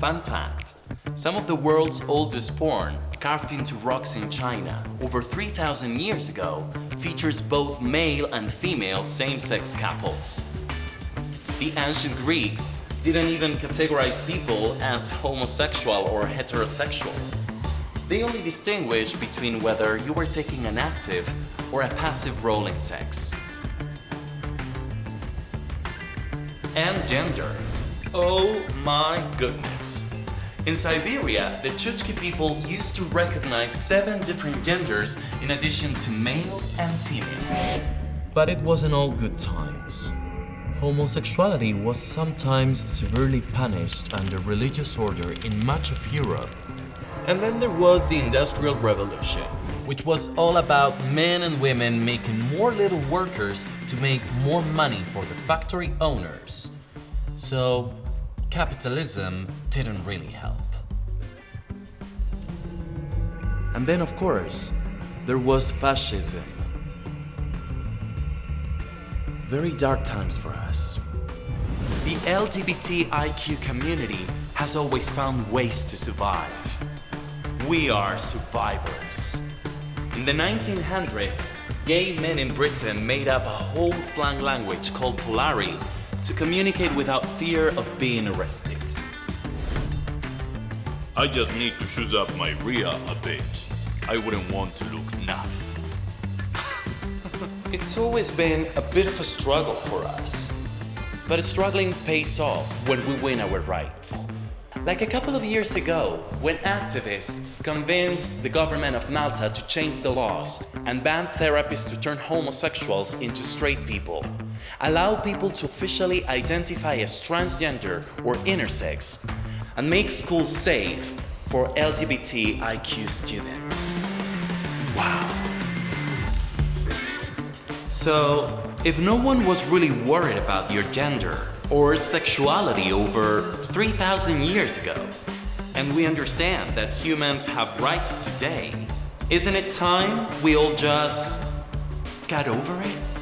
Fun fact, some of the world's oldest porn, carved into rocks in China over 3,000 years ago, features both male and female same-sex couples. The ancient Greeks didn't even categorize people as homosexual or heterosexual. They only distinguished between whether you were taking an active or a passive role in sex. And gender. Oh my goodness. In Siberia, the Chukchi people used to recognize seven different genders in addition to male and female. But it wasn't all good times. Homosexuality was sometimes severely punished under religious order in much of Europe. And then there was the Industrial Revolution, which was all about men and women making more little workers to make more money for the factory owners. So, capitalism didn't really help. And then, of course, there was fascism. Very dark times for us. The LGBTIQ community has always found ways to survive. We are survivors. In the 1900s, gay men in Britain made up a whole slang language called Polari to communicate without fear of being arrested. I just need to zhoosh up my riah a bit. I wouldn't want to look naff. It's always been a bit of a struggle for us. But struggling pays off when we win our rights. Like a couple of years ago, when activists convinced the government of Malta to change the laws and ban therapies to turn homosexuals into straight people, allow people to officially identify as transgender or intersex, and make schools safe for LGBTIQ students. Wow. So, if no one was really worried about your gender or sexuality over 3,000 years ago, and we understand that humans have rights today, isn't it time we all just got over it?